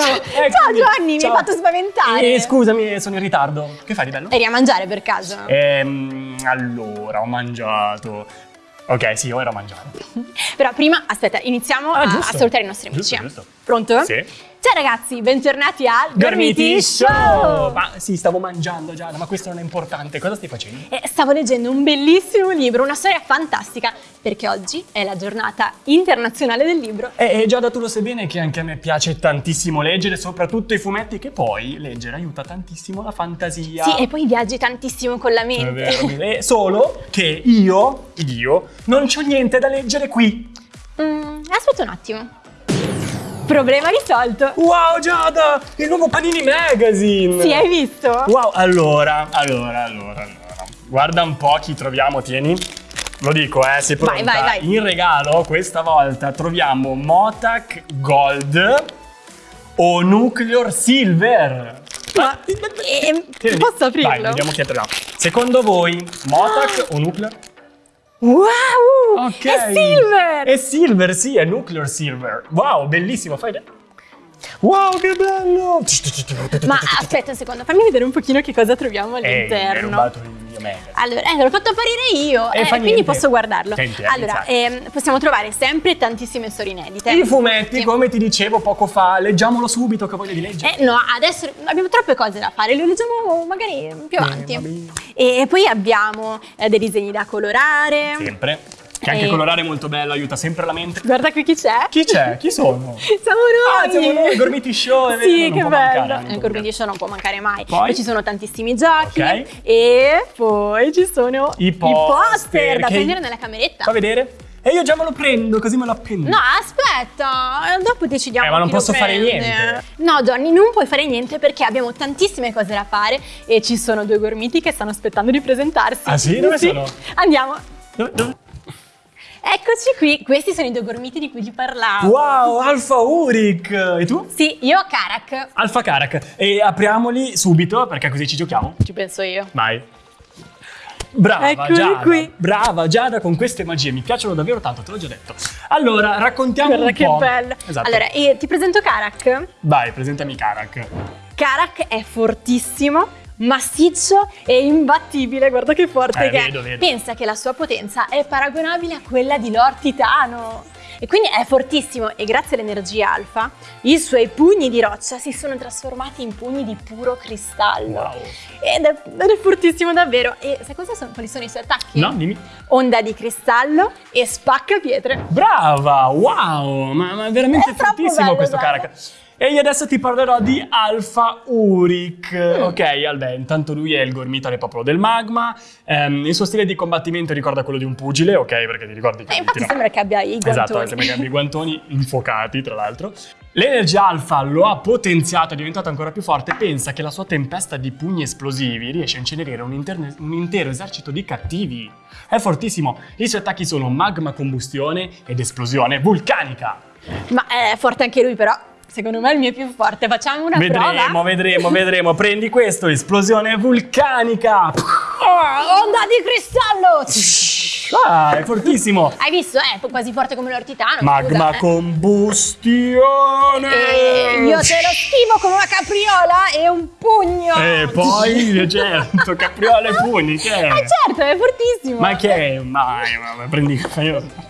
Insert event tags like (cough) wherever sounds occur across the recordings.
Ciao! Ciao, eccomi. Ciao mi hai fatto spaventare. Eh, scusami, sono in ritardo. Che fai di bello? Eri a mangiare per caso? Ehm, allora, ho mangiato. Ok, sì, ora ho mangiato. (laughs) Però prima, aspetta, iniziamo Ah, a, a salutare i nostri amici. Giusto, giusto. Pronto? Sì. Ciao ragazzi, bentornati al Gormiti Show! Show! Ma sì, stavo mangiando Giada, ma questo non è importante. Cosa stai facendo? Eh, Stavo leggendo un bellissimo libro, una storia fantastica, perché oggi è la giornata internazionale del libro. Eh, eh, Giada, tu lo sai bene che anche a me piace tantissimo leggere, soprattutto i fumetti, che poi leggere aiuta tantissimo la fantasia. Sì, e poi viaggi tantissimo con la È mente. vero, (laughs) eh, solo che io, io, non c'ho niente da leggere qui. Mm, aspetta un attimo. Problema risolto. Wow, Giada, il nuovo Panini Magazine! Sì, hai visto? Wow, allora, allora, allora, allora. Guarda un po' chi troviamo, tieni. Lo dico, eh, sei pronta? Vai, vai, vai. In regalo, questa volta, troviamo Motac Gold o Nuclear Silver. Ma ehm, Tieni. posso aprirlo? Vai, vediamo chi troviamo. Secondo voi, Motac o Nuclear? Wow! Ok. È silver! È silver, sì, è Nuclear Silver. Wow, bellissimo, fai... Wow, che bello! Ma aspetta un secondo, fammi vedere un pochino che cosa troviamo Eh, mi hai all'interno. rubato il mio magazine. Allora, eh, l'ho fatto apparire io, Eh, eh, fa quindi niente. posso guardarlo. Senti, eh, allora, ehm, possiamo trovare sempre tantissime storie inedite. I fumetti, Sì. come ti dicevo poco fa, leggiamolo subito che ho voglia di leggere. Eh, no, adesso abbiamo troppe cose da fare, le leggiamo magari più Eh, avanti. va bene. e poi abbiamo eh, dei disegni da colorare. Sempre. Che anche Eh. colorare è molto bello, aiuta sempre la mente. Guarda qui chi c'è. Chi c'è? Chi sono? (laughs) Siamo noi! Ah, siamo noi, Gormiti Show, è Sì, che mancare, bello. Il può Gormiti Show non può mancare mai. Poi? E ci sono tantissimi giochi. Ok. E poi ci sono I poster, da che- prendere nella cameretta. Fa vedere? E io già me lo prendo, così me lo appendo. No, aspetta, dopo decidiamo. Eh, ma non posso fare niente. No, Johnny, non puoi fare niente perché abbiamo tantissime cose da fare e ci sono due gormiti che stanno aspettando di presentarsi. Ah, sì? Dove sono? Andiamo. Dove- dove- Eccoci qui, questi sono i due gormiti di cui ti parlavo. Wow, Alfa Uric! E tu? Sì, io Karak, Alfa Karak. E apriamoli subito perché così ci giochiamo. ci penso io. Vai. Brava Eccoli Giada, qui. brava Giada con queste magie, mi piacciono davvero tanto, te l'ho già detto. Allora, raccontiamo Guarda un che po'. bello. Esatto. Allora, eh, ti presento Karak. Vai, presentami Karak. Karak è fortissimo, massiccio e imbattibile, guarda che forte Eh, che vedo, è. vedo. Pensa che la sua potenza è paragonabile a quella di Lord Titano. E quindi è fortissimo e grazie all'energia alfa i suoi pugni di roccia si sono trasformati in pugni di puro cristallo. Wow. Ed è, ed è fortissimo davvero. E sai cosa sono, quali sono i suoi attacchi? No, dimmi. Onda di cristallo e spacca pietre. Brava, wow, ma, ma veramente È troppo fortissimo questo guarda. E io adesso ti parlerò di Alfa Uric. Mm. Ok, vabbè, intanto lui è il gormita del popolo del magma. Ehm, il suo stile di combattimento ricorda quello di un pugile, ok? Perché ti ricordi che Eh, infatti tira- sembra che abbia i guantoni. Esatto, sembra che abbia i guantoni infuocati, tra l'altro. L'energia alfa lo ha potenziato, è diventato ancora più forte. Pensa che la sua tempesta di pugni esplosivi riesce a incenerire un, un intero esercito di cattivi. È fortissimo. I suoi attacchi sono magma combustione ed esplosione vulcanica. Ma è forte anche lui però. Secondo me è il mio più forte. Facciamo una vedremo, prova? vedremo, vedremo. Prendi questo, esplosione vulcanica. Oh, onda di cristallo! Ah, è fortissimo. Hai visto? È quasi forte come l'ortitano. Magma scusa, eh. combustione. E io te lo schivo come una capriola e un pugno. E poi, (laughs) certo, capriola e pugni, che è? Eh certo, è fortissimo. Ma che è? Mai, ma, ma prendi... ma io-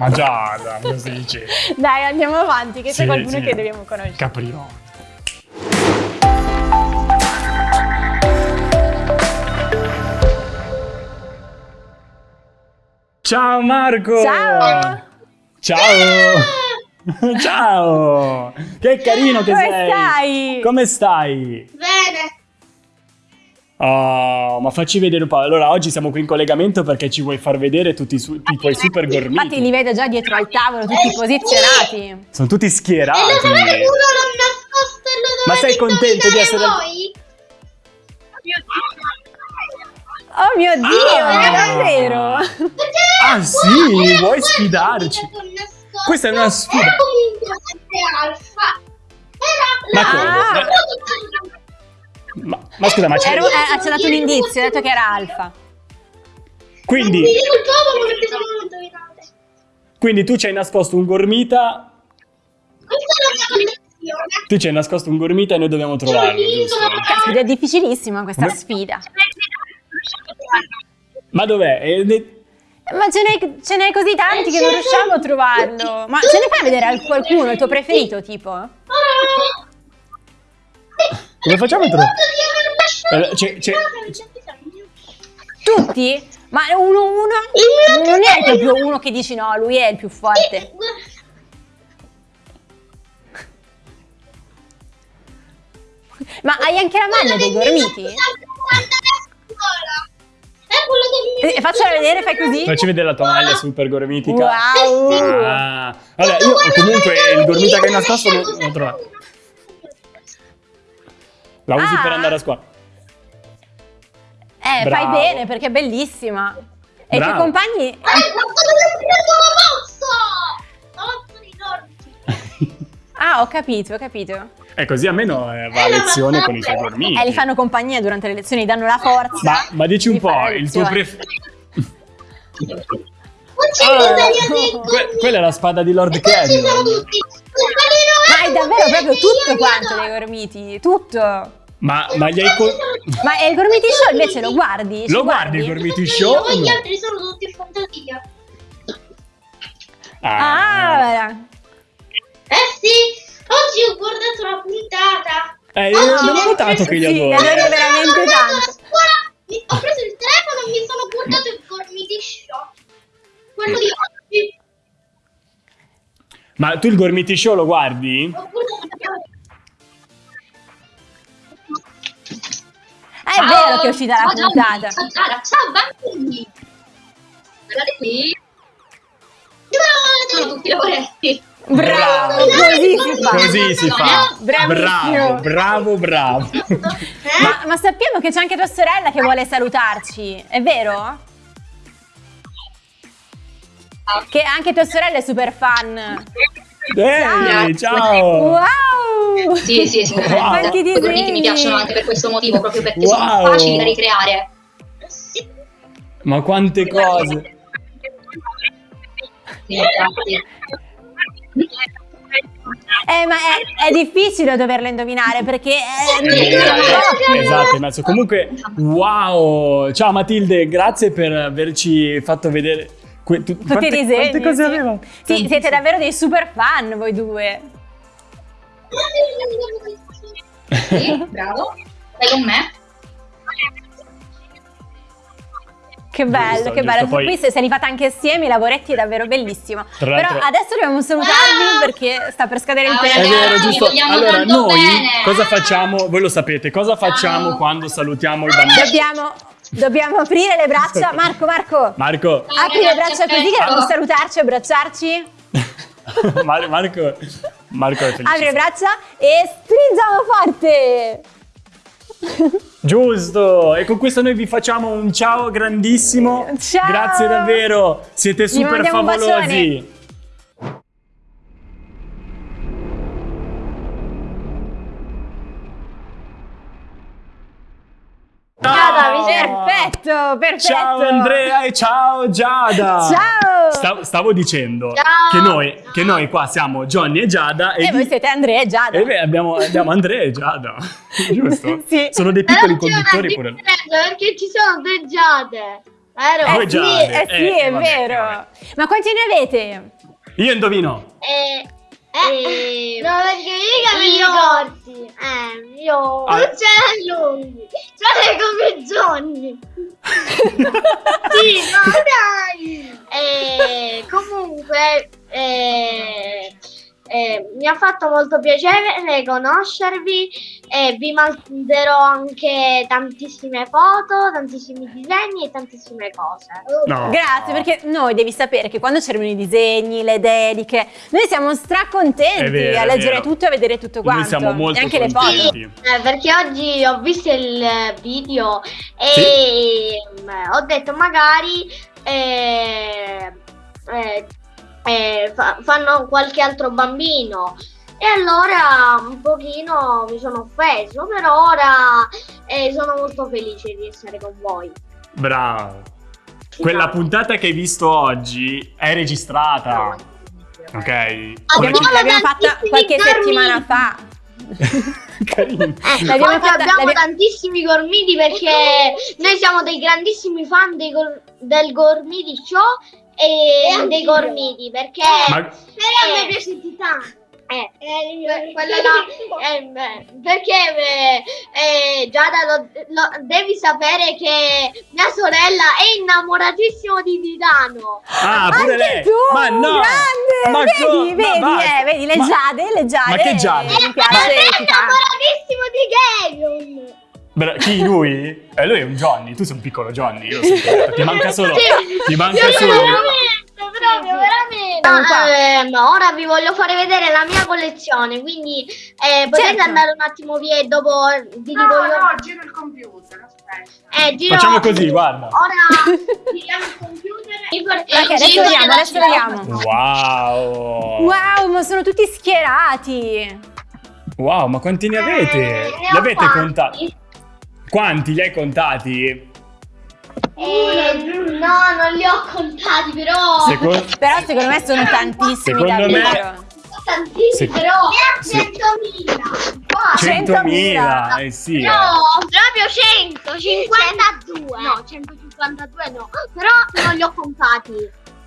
Ma già, dai, cosa si dice? (laughs) Dai, andiamo avanti, che Sì, c'è qualcuno sì. che dobbiamo conoscere. Capriola. Ciao Marco! Ciao! Ciao! (laughs) (laughs) Ciao! Che carino che Come sei! stai? Come stai? Bene. Oh, ma facci vedere un po'. Allora, oggi siamo qui in collegamento perché ci vuoi far vedere tutti i, su- i tuoi super gormiti. Infatti li vedo già dietro al tavolo, tutti posizionati. Sono tutti schierati. E lo sapete uno l'ho nascosto e lo Ma dovete sei contento di essere- voi? Oh mio Dio, Ah. davvero? Ah, sì? Vuoi sfidarci? Questa è una sfida. Ma, ma scusa, ma c'è... Eh, ci ha dato un indizio, ha detto che era alfa. Quindi, quindi tu ci hai nascosto un gormita Questa è la mia Tu ci hai nascosto un gormita e noi dobbiamo trovarlo, giusto? Caspita, è difficilissima questa Come- sfida. Ma dov'è? Eh, ne- Ma ce n'è, così tanti che non riusciamo a trovarlo. Ma ce ne fai vedere al- qualcuno, il tuo preferito, tipo? Come facciamo a trovare? Eh, c'è- c'è- Tutti? Ma uno, uno? Non è proprio uno che dici no, lui è il più forte. Ma hai anche la maglia dei gormiti? È Eh, faccela vedere, fai così. Facci vedere la tua maglia super gormitica. Wow! Ah. Vabbè, io comunque il gormita che hai nascosto non l'ho trovato. La usi Ah. per andare a scuola. Eh, fai Bravo. bene perché è bellissima. E i tuoi compagni? Eh. (laughs) Ah, ho capito, ho capito. E così almeno eh, va a lezione con i suoi gormiti. Eh, li fanno compagnia durante le lezioni, gli danno la forza. Ma, ma dici un di po', il tuo preferito... Ah, que- quella è la spada di Lord Ci sono Canyon. tutti. Ma hai davvero proprio tutto quanto dei gormiti? Tutto. Ma, ma gli hai... co- Ma il gormiti show invece lo guardi? Lo guardi il gormiti show? o Gli altri sono tutti fantasia. Ah, Eh sì, oggi ho guardato la puntata. Eh, Oggi abbiamo ho notato che li sì, adoro. li adoro veramente tanto. scuola, mi- ho preso il telefono e mi sono guardato il Gormiti Show. Quello di oggi. Ma tu il gormiti show lo guardi? Ho guardato- vero che è uscita la Ciao, puntata. Ciao, Giada. ciao bambini. Guardate qui. Sono tutti lavoretti. Bravo, Bravo. così si fa. Così si fa. Bravissimo. Bravo, bravo, bravo. Ma, ma sappiamo che c'è anche tua sorella che vuole salutarci, è vero? Che anche tua sorella è super fan. Ehi, ciao. Wow! Sì, sì, sì. Wow. Quanti I gormiti disegni! mi piacciono anche per questo motivo, proprio perché Wow. sono facili da ricreare. Ma quante cose. Sì. Eh, ma è, è difficile doverlo indovinare perché... eh, Sì, troppi. Esatto, in mezzo. Comunque, wow. Ciao Matilde, grazie per averci fatto vedere que- tu- Tutti quante, i disegni. Quante cose sì. aveva? Sì, siete davvero dei super fan voi due. Sì, bravo. Stai con me? Che bello, Giusto, che giusto, bello. poi- Qui se, se li fate anche assieme, i lavoretti è davvero bellissimo. Tra Però adesso dobbiamo salutarvi perché sta per scadere il Ah, tempo. È vero, giusto. Allora, noi bene. cosa facciamo? Voi lo sapete, cosa facciamo Ciao. quando salutiamo i bambini? Dobbiamo, dobbiamo aprire le braccia. Marco, Marco, Marco, apri le braccia così che dobbiamo salutarci e abbracciarci. (laughs) Mar- Marco, Marco è felice. Apri le braccia e stringiamo forte. Giusto, e con questo noi vi facciamo un ciao grandissimo. Ciao. Grazie davvero, siete super favolosi. Perfetto, perfetto. Ciao Andrea e ciao Giada. Ciao. Sta- stavo dicendo Ciao. che noi, che noi qua siamo Johnny e Giada e, E di- voi siete Andrea e Giada. e beh, abbiamo, abbiamo Andrea e Giada, (laughs) giusto? Sì. Sono dei piccoli conduttori pure. Perché ci sono due giade. Vero? Eh sì, Giade. eh sì, Eh, è vabbè, vero. vabbè. Ma quanti ne avete? Io indovino. Eh, eh, no, perché i capelli corti. Eh, io Ah. non ce l'ho lunghi. Ce l'hai come Johnny. (laughs) sì, no, (laughs) dai. Eh, comunque, eh, eh, mi ha fatto molto piacere conoscervi e vi manderò anche tantissime foto, tantissimi disegni e tantissime cose. No. Grazie, perché noi devi sapere che quando c'erano i disegni, le dediche, noi siamo stracontenti vero, a leggere tutto e a vedere tutto quanto. Noi siamo molto e anche le contenti. foto. Eh, perché oggi ho visto il video e mm, ho detto magari eh, eh, eh, fa- fanno qualche altro bambino e allora un pochino mi sono offeso, però ora eh, sono molto felice di essere con voi. Bravo. Quella puntata che hai visto oggi è registrata. Ok? Abbiamo, Sono l'abbiamo fatta qualche gormiti. settimana fa. (laughs) Carino. L'abbiamo fatta- abbiamo l'abbiamo- tantissimi gormiti perché noi siamo dei grandissimi fan dei gor- del Gormiti Show e, dei gormiti perché Ma- però a me piace titano. Eh, que- quello là, (laughs) ehm, perché eh, eh, Giada lo, lo- devi sapere che mia sorella è innamoratissima di Titano. Ah, pure Anche lei. tu, Ma no. grande! Ma vedi, co- ma vedi, basta. eh, vedi, le Ma- giade, le giade. Ma che giade? Mi Ma piace è innamoratissimo di Gabriel. Bra- chi lui? Eh, lui è un Johnny, tu sei un piccolo Johnny, io lo so. Ti manca solo. Ti manca Sì, solo. veramente, proprio, veramente. Qua. Ehm, ora vi voglio fare vedere la mia collezione, quindi eh, potete Certo. andare un attimo via e dopo vi dico No, io. no, giro il computer, aspetta. Eh, giro- Facciamo così, guarda. Ora (laughs) giriamo il computer. Ok, adesso vediamo, adesso vediamo. Wow. Wow, ma sono tutti schierati. Wow, ma quanti ne avete? Eh, Li avete contati? Quanti li hai contati? Eh, no, non li ho contati, però. Secondo, Però secondo me sono tantissimi Secondo me- davvero. Tantissimi, Se- però. Sì. 100.000. Qua. 100.000, eh sì. eh. No, proprio 152. No, 152 no. Però non li ho contati.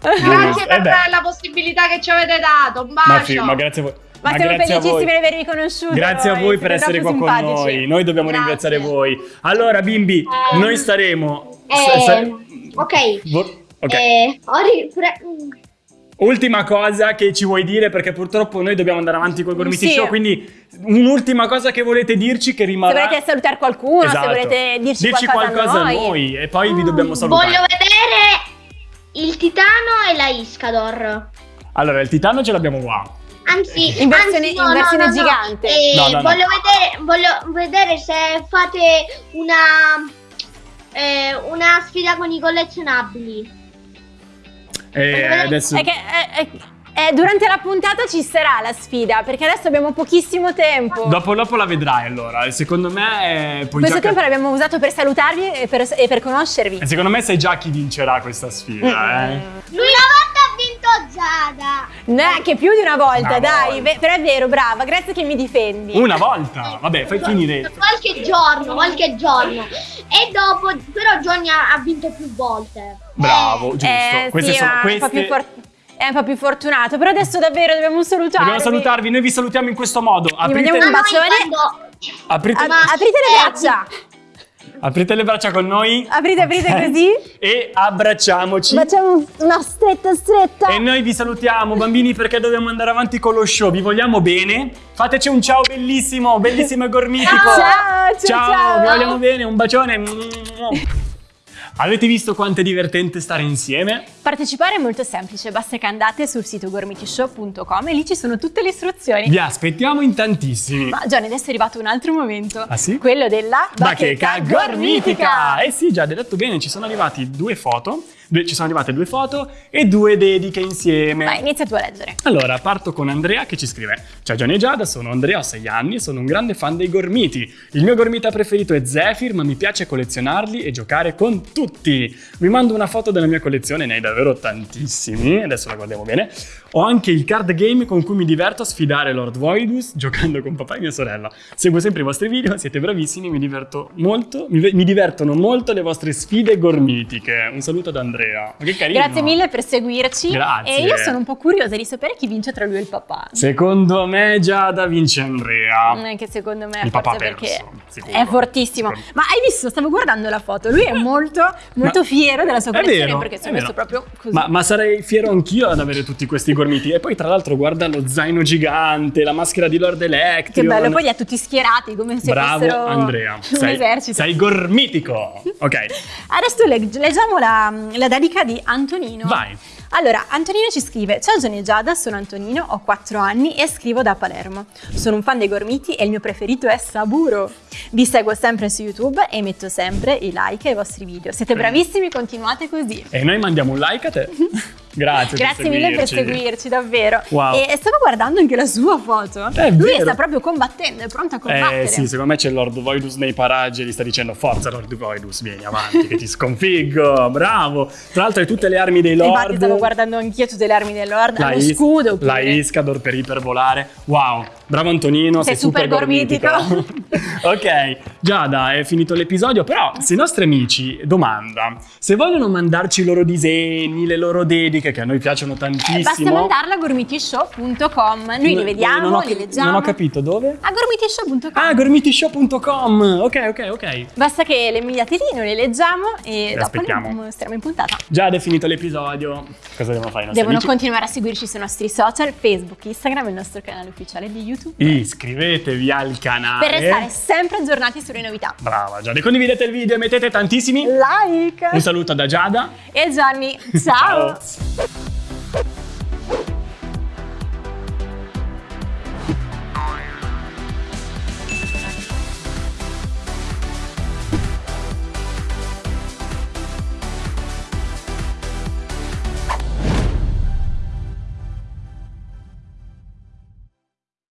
Grazie Eh per beh. la possibilità che ci avete dato. Un bacio. Ma, fi- ma grazie a voi. Ma, siamo grazie a voi. felicissimi di avervi conosciuto. Grazie a noi, voi per essere qua troppo con simpatici. noi. Noi dobbiamo Grazie. ringraziare voi. Allora, bimbi, Eh, noi staremo. eh, sa- ok. vo- ok. Eh, Ultima cosa che ci vuoi dire, perché purtroppo noi dobbiamo andare avanti col Gormiti Sì. Show. Quindi, un'ultima cosa che volete dirci che Se rimarrà. volete salutare qualcuno, Esatto. se volete dirci, Dirci qualcosa, a noi. e poi vi dobbiamo salutare. Voglio vedere il Titano e la Iscador. Allora, il titano ce l'abbiamo qua. Anzi, In versione- anzi, no, in versione no, no. gigante. Eh, No, no, no. Voglio, vedere, voglio vedere se fate una, eh, una sfida con i collezionabili. E adesso. È che eh, eh, eh, durante la puntata ci sarà la sfida, perché adesso abbiamo pochissimo tempo. Dopo, dopo la vedrai allora. Secondo me. eh, puoi Questo già tempo l'abbiamo usato per salutarvi e per, e per conoscervi. E secondo me sai già chi vincerà questa sfida, eh? Lui una volta ha vinto Giada. Neanche più di una volta, Una dai. volta. Però è vero, brava, grazie che mi difendi. Una volta. Vabbè, fai finire. Qualche giorno, qualche giorno. E dopo, però Johnny ha, ha vinto più volte. Bravo, giusto. Eh, queste sì, sono ma è un po' più queste. È un po' più fortunato, però adesso davvero dobbiamo salutarvi. Dobbiamo salutarvi, noi vi salutiamo in questo modo. Aprite, mandiamo un bacione. quando- aprite, aprite le eh, braccia. Aprite le braccia con noi. Aprite, aprite Ok? così. E abbracciamoci. Facciamo una stretta stretta. E noi vi salutiamo, bambini, perché dobbiamo andare avanti con lo show. Vi vogliamo bene. Fateci un ciao bellissimo, bellissimo e gormitico. Ciao, ciao, ciao. vi vogliamo bene. Un bacione. Avete visto quanto è divertente stare insieme? Partecipare è molto semplice, basta che andate sul sito gormitishow.com e lì ci sono tutte le istruzioni. Vi aspettiamo in tantissimi. Ma Gianni, adesso è arrivato un altro momento. Ah, sì? Quello della Bacheca gormitica! Eh sì, già, hai detto bene, ci sono arrivati due foto, due- ci sono arrivate due foto e due dediche insieme. Vai, inizia tu a leggere. Allora, parto con Andrea che ci scrive Ciao Gianni e Giada, sono Andrea, ho 6 anni e sono un grande fan dei gormiti. Il mio gormita preferito è Zephyr, ma mi piace collezionarli e giocare con tutti. Vi mando una foto della mia collezione, ne hai davvero tantissimi, adesso la guardiamo bene. Ho anche il card game con cui mi diverto a sfidare Lord Voidus giocando con papà e mia sorella. Seguo sempre i vostri video, siete bravissimi, mi diverto molto, mi, mi divertono molto le vostre sfide gormitiche. Un saluto ad Andrea. Ma che carino. Grazie mille per seguirci. Grazie. E io sono un po' curiosa di sapere chi vince tra lui e il papà. Secondo me Giada vince Andrea. Non è che secondo me Il papà perché perso, è fortissimo. Ma hai visto? Stavo guardando la foto. Lui è molto, molto fiero della sua collezione vero, perché si è messo vero. proprio così. Ma, ma sarei fiero anch'io ad avere tutti questi gormiti. E poi, tra l'altro, guarda lo zaino gigante, la maschera di Lord Electrion. che bello, poi li ha tutti schierati come se Bravo fossero Andrea. un Sei, esercito. sei gormitico. Ok, (laughs) Adesso leg- leggiamo la, la dedica di Antonino. vai. Allora, Antonino ci scrive: Ciao Gianni e Giada, sono Antonino, ho 4 anni e scrivo da Palermo. Sono un fan dei gormiti e il mio preferito è Saburo. Vi seguo sempre su YouTube e metto sempre i like ai vostri video. Siete bravissimi, continuate così. E noi mandiamo un like a te. (laughs) Grazie. Grazie mille per seguirci. davvero. Wow. E stavo guardando anche la sua foto. È Lui vero. sta proprio combattendo, è pronto a combattere. Eh sì, secondo me c'è Lord Voidus nei paraggi e gli sta dicendo forza Lord Voidus, vieni avanti che ti sconfiggo, bravo. Tra l'altro hai tutte le armi dei Lord. Infatti stavo guardando anch'io tutte le armi del Lord, la lo scudo pure. La Iscador per ipervolare. Wow, bravo Antonino, sei, Sei super gormitico. (laughs) ok, Giada, è finito l'episodio, però se i nostri amici, domanda, se vogliono mandarci i loro disegni, le loro dediche, che a noi piacciono tantissimo. Eh, Basta mandarla a gormitishow.com. Noi No- li vediamo, ho, li leggiamo. Non ho capito dove? A gormitishow.com. Ah, gormitishow.com. Ok, ok, ok. Basta che le inviate lì, noi le leggiamo e dopo aspettiamo. le mostriamo in puntata. Giada è finito l'episodio. Cosa devono fare i nostri Devono amici? continuare a seguirci sui nostri social, Facebook, Instagram e il nostro canale ufficiale di YouTube. Iscrivetevi al canale. Per restare sempre aggiornati sulle novità. Brava Giada, condividete il video e mettete tantissimi. Like! Un saluto da Giada. E Gianni, ciao. Ciao. Bye.